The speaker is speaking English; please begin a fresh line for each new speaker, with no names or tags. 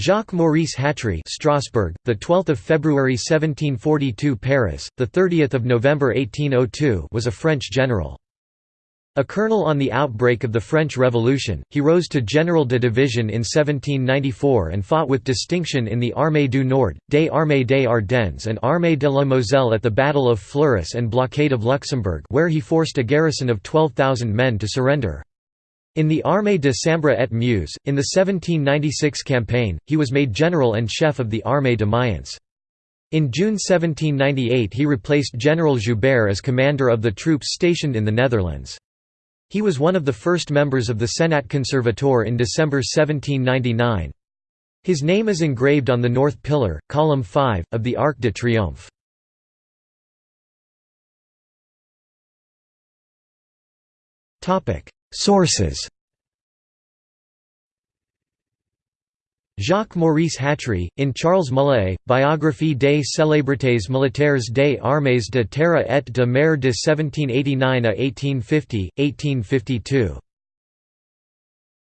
Jacques Maurice Hatry Strasbourg, the 12th of February 1742 Paris, the 30th of November 1802 was a French general. A colonel on the outbreak of the French Revolution, he rose to General de Division in 1794 and fought with distinction in the Armée du Nord, des Armées des Ardennes and Armée de la Moselle at the Battle of Fleurus and blockade of Luxembourg where he forced a garrison of 12,000 men to surrender. In the Armée de Sambre et Meuse, in the 1796 campaign, he was made general and chef of the Armée de Mayence. In June 1798 he replaced General Joubert as commander of the troops stationed in the Netherlands. He was one of the first members of the Senat Conservateur in December 1799. His name is engraved on the north pillar, column 5, of the Arc de Triomphe. Sources Jacques Maurice Hatry, in Charles Mullié, Biographie des célébrités militaires des armées de terre et de mer de 1789 à 1850, 1852.